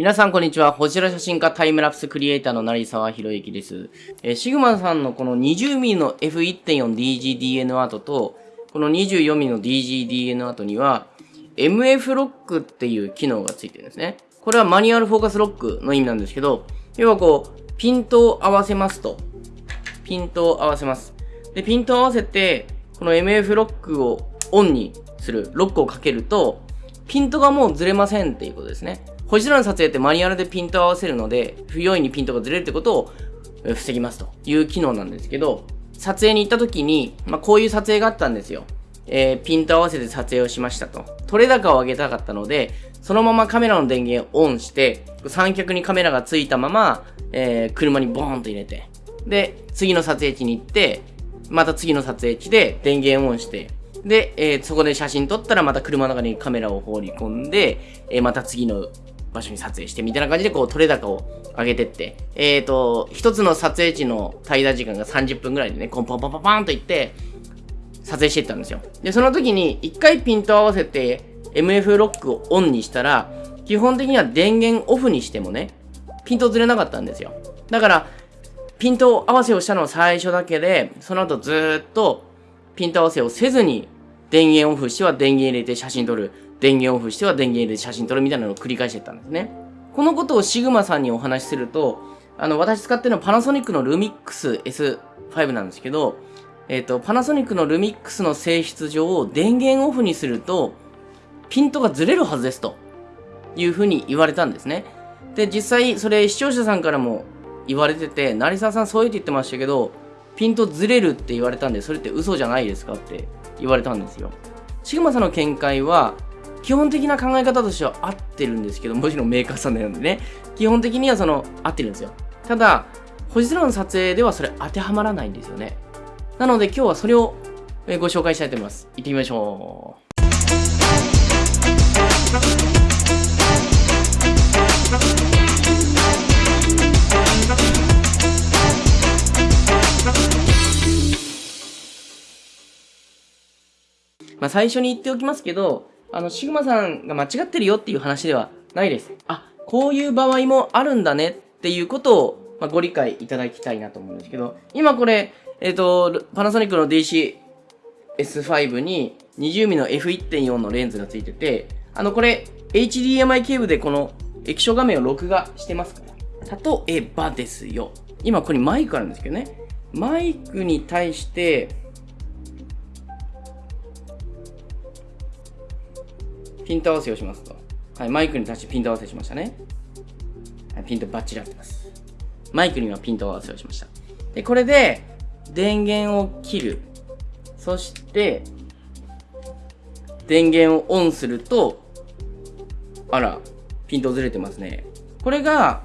皆さんこんにちは。こちら写真家タイムラプスクリエイターの成沢博之です。えー、シグマさんのこの 20mm の F1.4DGDN アートと、この 24mm の DGDN アートには、MF ロックっていう機能がついてるんですね。これはマニュアルフォーカスロックの意味なんですけど、要はこう、ピントを合わせますと。ピントを合わせます。で、ピントを合わせて、この MF ロックをオンにする、ロックをかけると、ピントがもうずれませんっていうことですね。こちらの撮影ってマニュアルでピントを合わせるので、不用意にピントがずれるってことを防ぎますという機能なんですけど、撮影に行った時に、まあ、こういう撮影があったんですよ。えー、ピント合わせて撮影をしましたと。撮れ高を上げたかったので、そのままカメラの電源をオンして、三脚にカメラがついたまま、えー、車にボーンと入れて、で、次の撮影地に行って、また次の撮影地で電源オンして、で、えー、そこで写真撮ったらまた車の中にカメラを放り込んで、えー、また次の場所に撮影してみたいな感じでこう撮れ高を上げてって、えっ、ー、と、一つの撮影地の滞在時間が30分ぐらいでね、コンポンポンポンポンといって、撮影していったんですよ。で、その時に一回ピント合わせて MF ロックをオンにしたら、基本的には電源オフにしてもね、ピントずれなかったんですよ。だから、ピント合わせをしたのは最初だけで、その後ずっとピント合わせをせずに電源オフしては電源入れて写真撮る。電源オフしては電源入れて写真撮るみたいなのを繰り返してたんですね。このことをシグマさんにお話しすると、あの、私使ってるのはパナソニックのルミックス S5 なんですけど、えっ、ー、と、パナソニックのルミックスの性質上、電源オフにすると、ピントがずれるはずですというふうに言われたんですね。で、実際、それ視聴者さんからも言われてて、成沢さんそういうって言ってましたけど、ピントずれるって言われたんで、それって嘘じゃないですかって言われたんですよ。シグマさんの見解は、基本的な考え方としては合ってるんですけど、もちろんメーカーさんなんでね、基本的にはその、合ってるんですよ。ただ、星空の撮影ではそれ当てはまらないんですよね。なので今日はそれをご紹介したいと思います。行ってみましょう。まあ、最初に言っておきますけど、あの、シグマさんが間違ってるよっていう話ではないです。あ、こういう場合もあるんだねっていうことを、まあ、ご理解いただきたいなと思うんですけど、今これ、えっ、ー、と、パナソニックの DC-S5 に 20mm の F1.4 のレンズがついてて、あの、これ、HDMI ケーブルでこの液晶画面を録画してますから。例えばですよ。今ここにマイクあるんですけどね。マイクに対して、ピント合わせをしますと。はい、マイクに対してピント合わせしましたね。はい、ピントバッチリ合ってます。マイクにはピント合わせをしました。で、これで、電源を切る。そして、電源をオンすると、あら、ピントずれてますね。これが、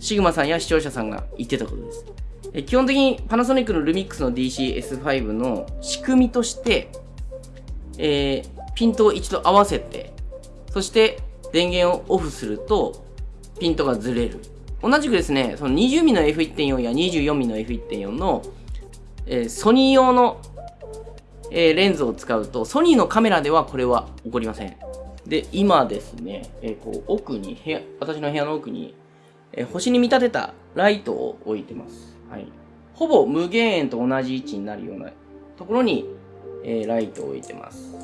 シグマさんや視聴者さんが言ってたことです。え基本的にパナソニックのルミックスの DC-S5 の仕組みとして、えー、ピントを一度合わせて、そして電源をオフすると、ピントがずれる。同じくですね、その 20mm の F1.4 や 24mm の F1.4 の、えー、ソニー用の、えー、レンズを使うと、ソニーのカメラではこれは起こりません。で、今ですね、えー、こう奥に部屋、私の部屋の奥に、え星に見立てたライトを置いてます。はい。ほぼ無限円と同じ位置になるようなところに、えライトを置いてます。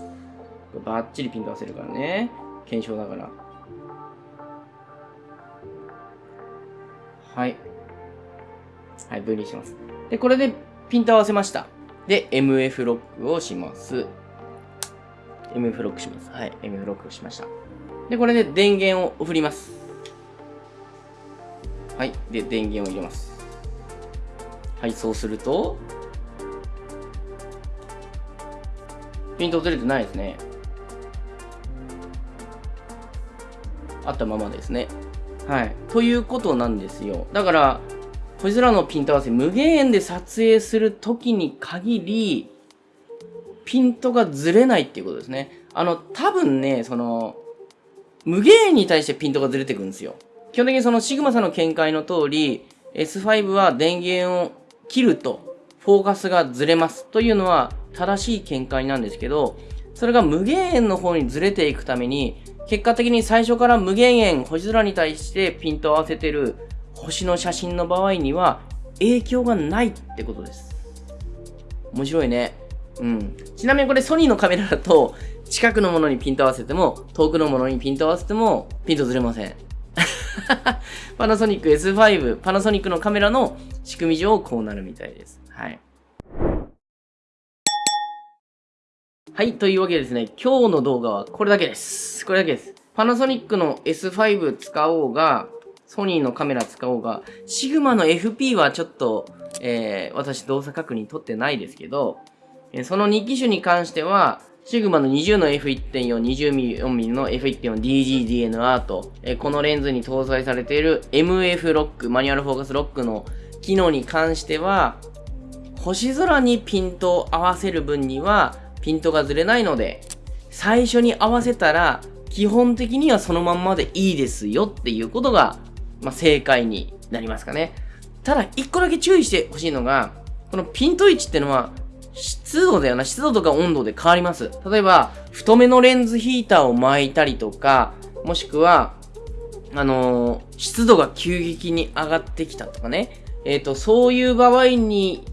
バッチリピント合わせるからね。検証だから。はい。はい、分離します。で、これでピント合わせました。で、MF ロックをします。MF ロックします。はい、MF ロックをしました。で、これで電源を振ります。はい、で、電源を入れます。はい、そうすると、ピントずれてないですね。あったままですね。はい。ということなんですよ。だから、星空のピント合わせ無限円で撮影するときに限り、ピントがずれないっていうことですね。あの、多分ね、その、無限円に対してピントがずれてくるんですよ。基本的にそのシグマさんの見解の通り、S5 は電源を切ると、フォーカスがずれますというのは正しい見解なんですけど、それが無限円の方にずれていくために、結果的に最初から無限円星空に対してピントを合わせてる星の写真の場合には影響がないってことです。面白いね。うん。ちなみにこれソニーのカメラだと 近くのものにピント合わせても遠くのものにピント合わせてもピントずれません。パナソニック S5、パナソニックのカメラの仕組み上こうなるみたいです。はい。はい、というわけでですね、今日の動画はこれだけです。これだけです。パナソニックの S5 使おうが、ソニーのカメラ使おうが、シグマの FP はちょっと、えー、私動作確認取ってないですけど、えー、その2機種に関しては、シグマの20の F1.4、24mm の F1.4DGDN アート、えこのレンズに搭載されている MF ロック、マニュアルフォーカスロックの機能に関しては、星空にピントを合わせる分にはピントがずれないので、最初に合わせたら基本的にはそのまんまでいいですよっていうことが、まあ、正解になりますかね。ただ、一個だけ注意してほしいのが、このピント位置ってのは湿度だよな。湿度とか温度で変わります。例えば、太めのレンズヒーターを巻いたりとか、もしくは、あのー、湿度が急激に上がってきたとかね。えっ、ー、と、そういう場合に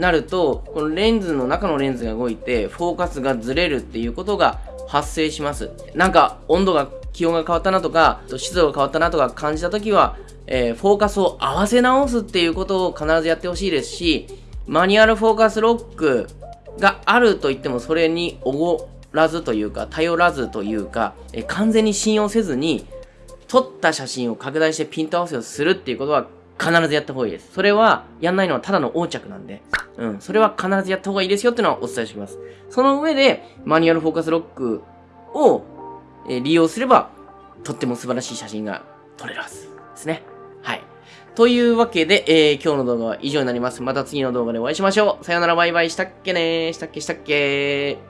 なると、このレンズの中のレンズが動いて、フォーカスがずれるっていうことが発生します。なんか、温度が、気温が変わったなとか、湿度が変わったなとか感じたときは、えー、フォーカスを合わせ直すっていうことを必ずやってほしいですし、マニュアルフォーカスロックがあると言ってもそれにおごらずというか頼らずというかえ完全に信用せずに撮った写真を拡大してピント合わせをするっていうことは必ずやった方がいいです。それはやんないのはただの横着なんで、うん、それは必ずやった方がいいですよっていうのはお伝えしておきます。その上でマニュアルフォーカスロックを、え利用すればとっても素晴らしい写真が撮れるはずですね。はい。というわけで、えー、今日の動画は以上になります。また次の動画でお会いしましょう。さよならバイバイしたっけねしたっけしたっけ